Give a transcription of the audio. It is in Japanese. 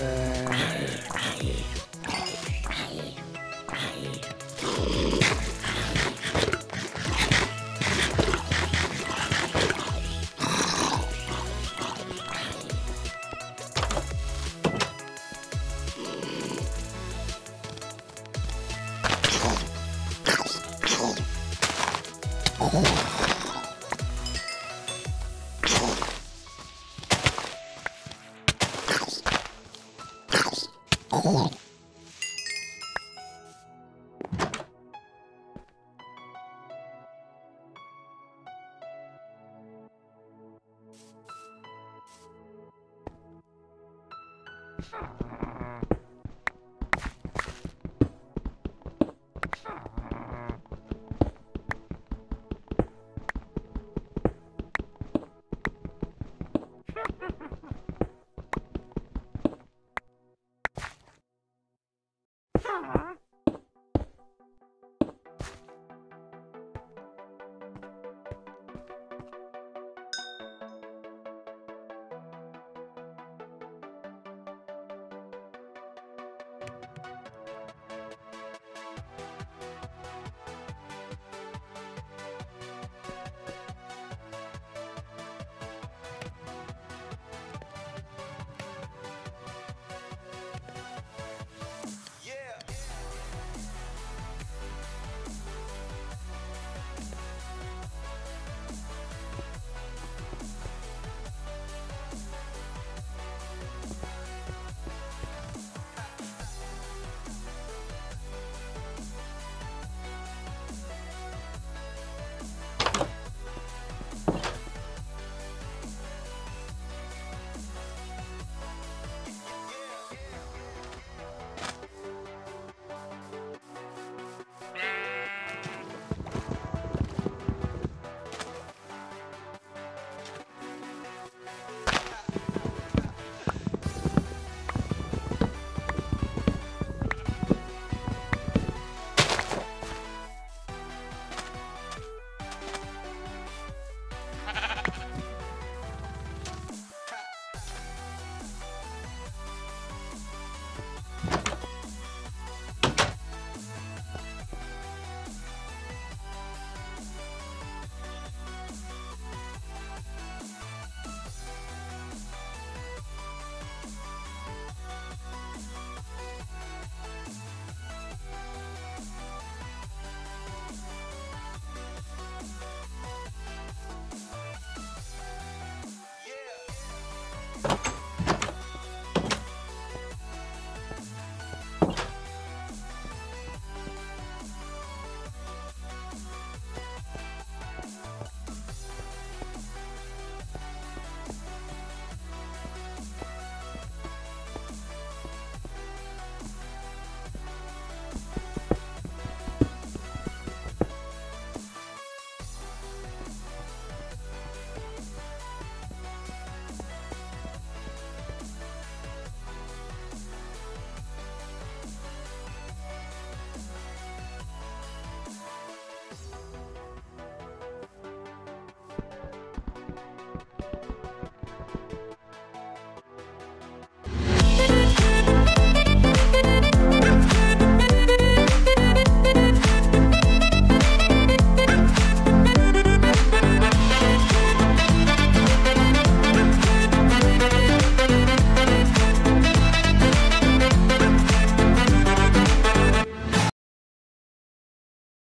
Uh... Oh. Bye.